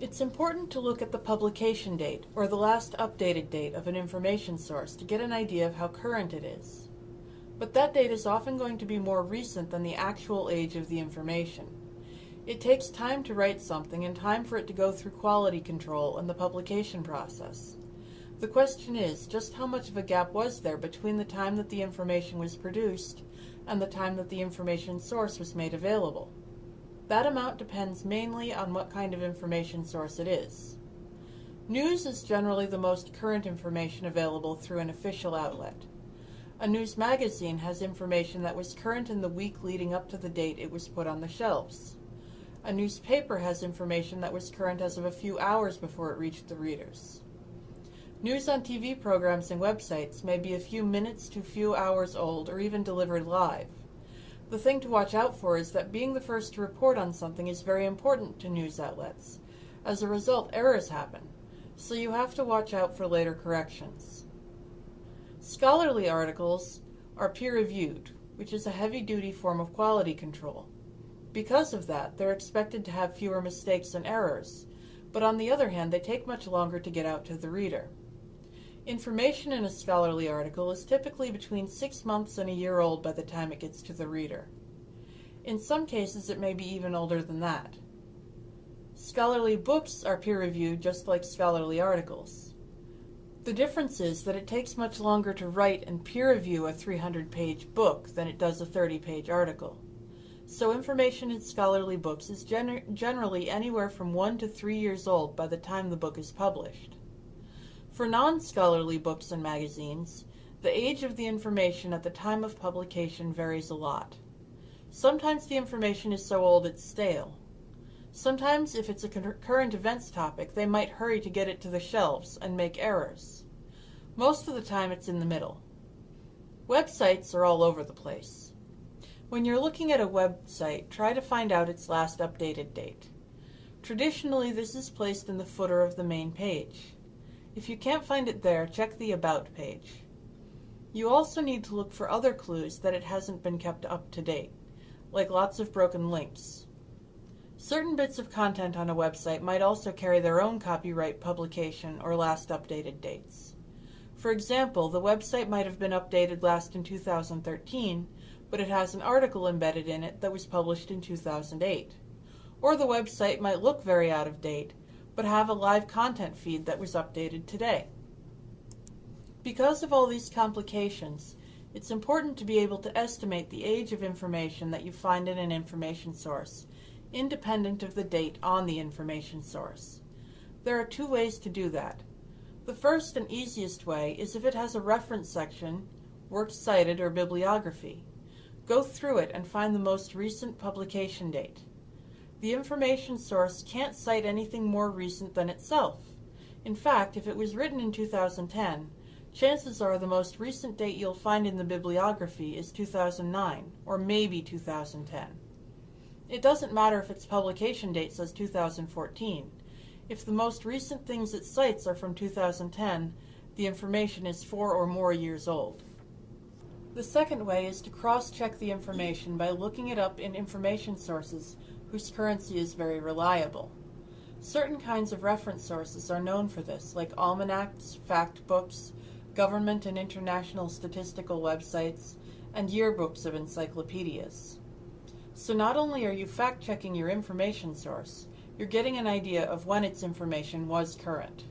It's important to look at the publication date, or the last updated date of an information source to get an idea of how current it is. But that date is often going to be more recent than the actual age of the information. It takes time to write something and time for it to go through quality control and the publication process. The question is, just how much of a gap was there between the time that the information was produced and the time that the information source was made available? That amount depends mainly on what kind of information source it is. News is generally the most current information available through an official outlet. A news magazine has information that was current in the week leading up to the date it was put on the shelves. A newspaper has information that was current as of a few hours before it reached the readers. News on TV programs and websites may be a few minutes to few hours old or even delivered live. The thing to watch out for is that being the first to report on something is very important to news outlets. As a result, errors happen, so you have to watch out for later corrections. Scholarly articles are peer-reviewed, which is a heavy-duty form of quality control. Because of that, they're expected to have fewer mistakes and errors, but on the other hand, they take much longer to get out to the reader. Information in a scholarly article is typically between six months and a year old by the time it gets to the reader. In some cases, it may be even older than that. Scholarly books are peer-reviewed just like scholarly articles. The difference is that it takes much longer to write and peer review a 300-page book than it does a 30-page article. So information in scholarly books is gener generally anywhere from one to three years old by the time the book is published. For non-scholarly books and magazines, the age of the information at the time of publication varies a lot. Sometimes the information is so old it's stale. Sometimes, if it's a current events topic, they might hurry to get it to the shelves and make errors. Most of the time it's in the middle. Websites are all over the place. When you're looking at a website, try to find out its last updated date. Traditionally, this is placed in the footer of the main page. If you can't find it there, check the About page. You also need to look for other clues that it hasn't been kept up to date, like lots of broken links. Certain bits of content on a website might also carry their own copyright publication or last updated dates. For example, the website might have been updated last in 2013, but it has an article embedded in it that was published in 2008. Or the website might look very out of date, but have a live content feed that was updated today. Because of all these complications, it's important to be able to estimate the age of information that you find in an information source, independent of the date on the information source. There are two ways to do that. The first and easiest way is if it has a reference section, works cited, or bibliography. Go through it and find the most recent publication date. The information source can't cite anything more recent than itself. In fact, if it was written in 2010, chances are the most recent date you'll find in the bibliography is 2009, or maybe 2010. It doesn't matter if its publication date says 2014. If the most recent things it cites are from 2010, the information is four or more years old. The second way is to cross-check the information by looking it up in information sources whose currency is very reliable. Certain kinds of reference sources are known for this, like almanacs, fact books, government and international statistical websites, and yearbooks of encyclopedias. So not only are you fact-checking your information source, you're getting an idea of when its information was current.